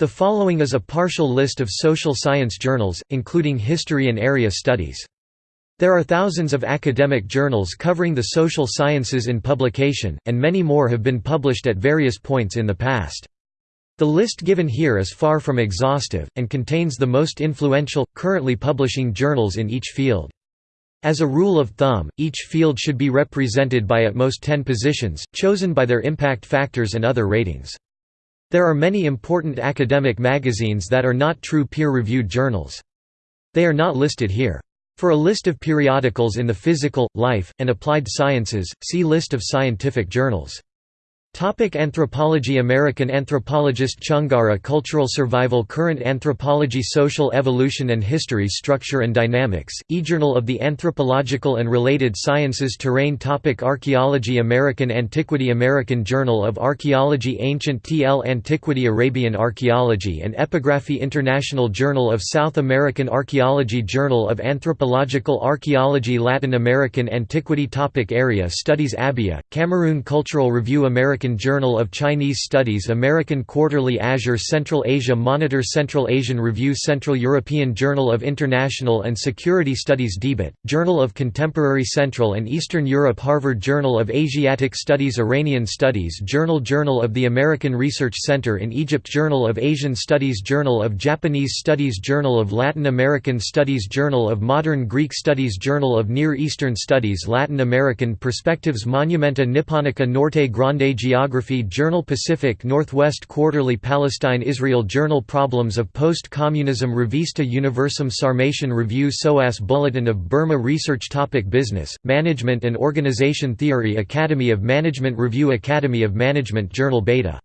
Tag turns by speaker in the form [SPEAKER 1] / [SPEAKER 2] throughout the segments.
[SPEAKER 1] The following is a partial list of social science journals, including history and area studies. There are thousands of academic journals covering the social sciences in publication, and many more have been published at various points in the past. The list given here is far from exhaustive, and contains the most influential, currently publishing journals in each field. As a rule of thumb, each field should be represented by at most 10 positions, chosen by their impact factors and other ratings. There are many important academic magazines that are not true peer-reviewed journals. They are not listed here. For a list of periodicals in the physical, life, and applied sciences, see List of scientific journals. Topic anthropology American anthropologist Chungara Cultural Survival Current Anthropology Social Evolution and History Structure and Dynamics, eJournal of the Anthropological and Related Sciences Terrain topic Archaeology American Antiquity American Journal of Archaeology Ancient TL Antiquity Arabian Archaeology and Epigraphy International Journal of South American Archaeology Journal of Anthropological Archaeology Latin American Antiquity topic Area Studies Abia, Cameroon Cultural Review American American Journal of Chinese Studies American Quarterly Azure Central Asia Monitor Central Asian Review Central European Journal of International and Security Studies Debatte, Journal of Contemporary Central and Eastern Europe Harvard Journal of Asiatic Studies Iranian Studies Journal Journal of the American Research Center in Egypt Journal of Asian Studies Journal of Japanese Studies Journal of Latin American Studies Journal of Modern Greek Studies Journal of Near Eastern Studies Latin American Perspectives Monumenta Nipponica Norte Grande Geography Journal Pacific Northwest Quarterly Palestine Israel Journal Problems of Post-Communism Revista Universum Sarmatian Review SOAS Bulletin of Burma Research Topic Business, Management and Organization Theory Academy of Management Review Academy of Management Journal Beta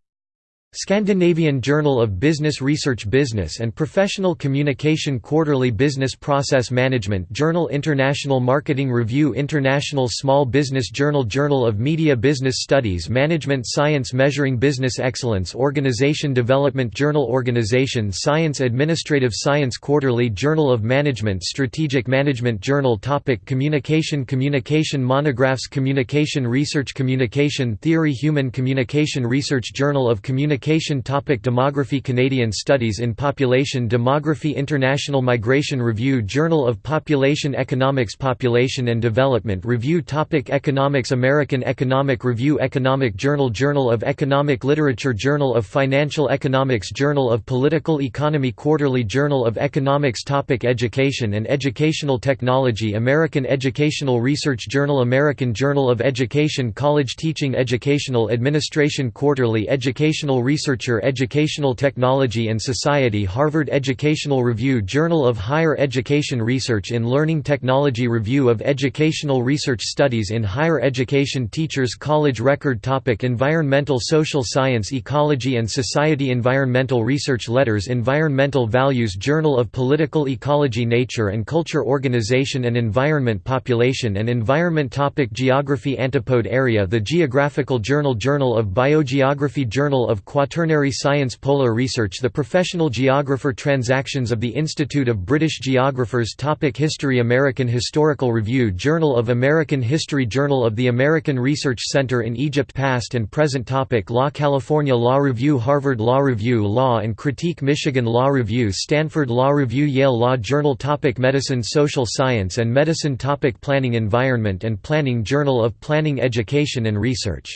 [SPEAKER 1] Scandinavian Journal of Business Research Business and Professional Communication Quarterly Business Process Management Journal International Marketing Review International Small Business Journal Journal of Media Business Studies Management Science Measuring Business Excellence Organization Development Journal Organization Science Administrative Science Quarterly Journal of Management Strategic Management Journal Topic Communication Communication Monographs Communication Research Communication Theory Human Communication Research Journal of Communication Communication topic Demography Canadian Studies in Population Demography International Migration Review Journal of Population Economics Population and Development Review topic Economics American Economic Review Economic Journal Journal of Economic Literature Journal of Financial Economics Journal of Political Economy Quarterly Journal of Economics topic Education and Educational Technology American Educational Research Journal American Journal of Education College Teaching Educational Administration Quarterly Educational Research Researcher Educational Technology and Society Harvard Educational Review Journal of Higher Education Research in Learning Technology Review of Educational Research Studies in Higher Education Teachers College Record Topic Environmental Social Science Ecology and Society Environmental Research Letters Environmental Values Journal of Political Ecology Nature and Culture Organization and Environment Population and Environment Topic Geography Antipode Area The Geographical Journal Journal of Biogeography Journal of Quaternary Science Polar Research The Professional Geographer Transactions of the Institute of British Geographers Topic History American Historical Review Journal of American History Journal of the American Research Center in Egypt Past and Present Topic Law California Law Review Harvard Law Review Law and Critique Michigan Law Review Stanford Law Review Yale Law Journal Topic Medicine Social Science and Medicine Topic Planning Environment and Planning Journal of Planning Education and Research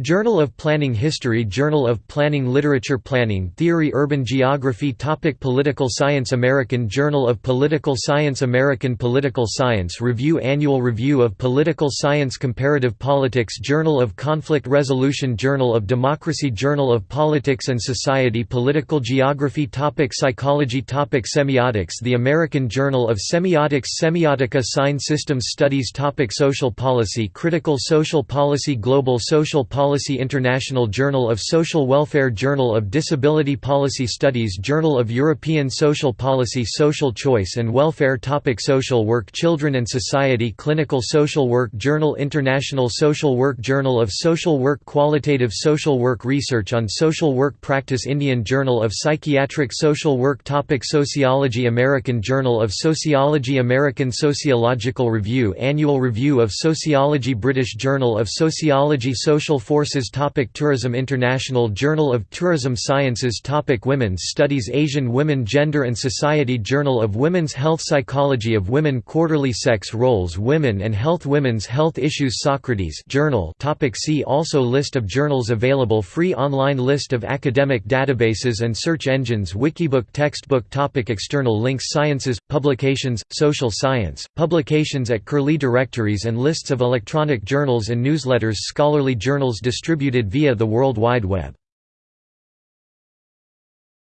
[SPEAKER 1] Journal of Planning History Journal of Planning Literature Planning Theory Urban Geography Topic Political Science American Journal of Political Science American Political Science Review Annual Review of Political Science Comparative Politics Journal of Conflict Resolution Journal of Democracy Journal of Politics and Society Political Geography Topic Psychology Topic Semiotics The American Journal of Semiotics Semiotica Sign Systems Studies Topic Social Policy Critical Social Policy Global Social Policy Policy International Journal of Social Welfare Journal of Disability Policy Studies Journal of European Social Policy Social Choice and Welfare Topic Social Work Children and Society Clinical Social Work Journal International Social Work Journal of Social Work Qualitative Social Work Research on Social Work Practice Indian Journal of Psychiatric Social Work Topic Sociology American Journal of Sociology American Sociological Review Annual Review of Sociology British Journal of Sociology Social Forces sources topic Tourism International Journal of Tourism Sciences topic Women's Studies Asian Women Gender and Society Journal of Women's Health Psychology of Women Quarterly Sex Roles Women and Health Women's Health Issues Socrates Journal topic See also List of journals available Free online list of academic databases and search engines Wikibook Textbook topic External links Sciences, Publications, Social Science, Publications at Curlie Directories and lists of electronic journals and newsletters Scholarly journals distributed via the World Wide Web